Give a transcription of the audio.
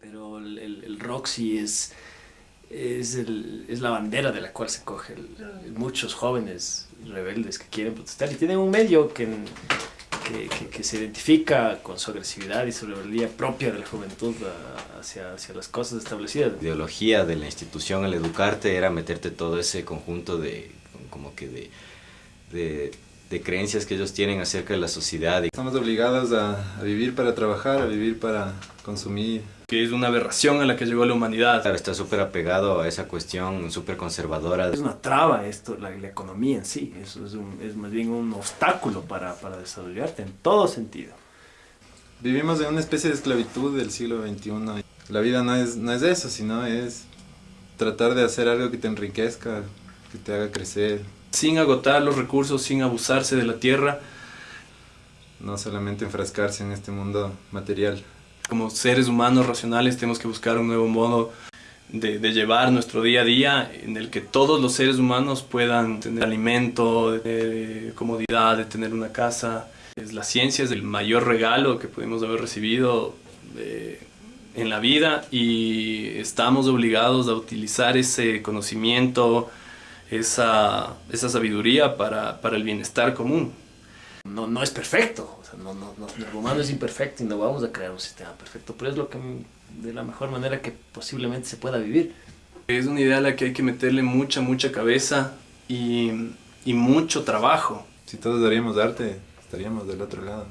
pero el, el, rock sí es, es, el, es, la bandera de la cual se coge muchos jóvenes rebeldes que quieren protestar y tienen un medio que, que, que, se identifica con su agresividad y su rebeldía propia de la juventud hacia, hacia las cosas establecidas. La ideología de la institución al educarte era meterte todo ese conjunto de, como que de, de de creencias que ellos tienen acerca de la sociedad. Estamos obligados a, vivir para trabajar, a vivir para consumir. Que es una aberración a la que llegó la humanidad. Claro, está súper apegado a esa cuestión súper conservadora. Es una traba esto, la, economía en sí, eso es, es, más bien un obstáculo para, para desarrollarte en todo sentido. Vivimos en una especie de esclavitud del siglo XXI. La vida no es, no es eso, sino es tratar de hacer algo que te enriquezca, que te haga crecer, sin agotar los recursos, sin abusarse de la tierra. No solamente enfrascarse en este mundo material. Como seres humanos racionales tenemos que buscar un nuevo modo de, llevar nuestro día a día en el que todos los seres humanos puedan tener alimento, de, comodidad, de tener una casa. La ciencia es el mayor regalo que pudimos haber recibido eh, en la vida y estamos obligados a utilizar ese conocimiento, esa, esa sabiduría para, para, el bienestar común. No, no es perfecto, o sea, no, no, el humano es imperfecto y no vamos a crear un sistema perfecto, pero es lo que de la mejor manera que posiblemente se pueda vivir. Es una idea a la que hay que meterle mucha, mucha cabeza y, y mucho trabajo. Si todos daríamos arte, estaríamos del otro lado.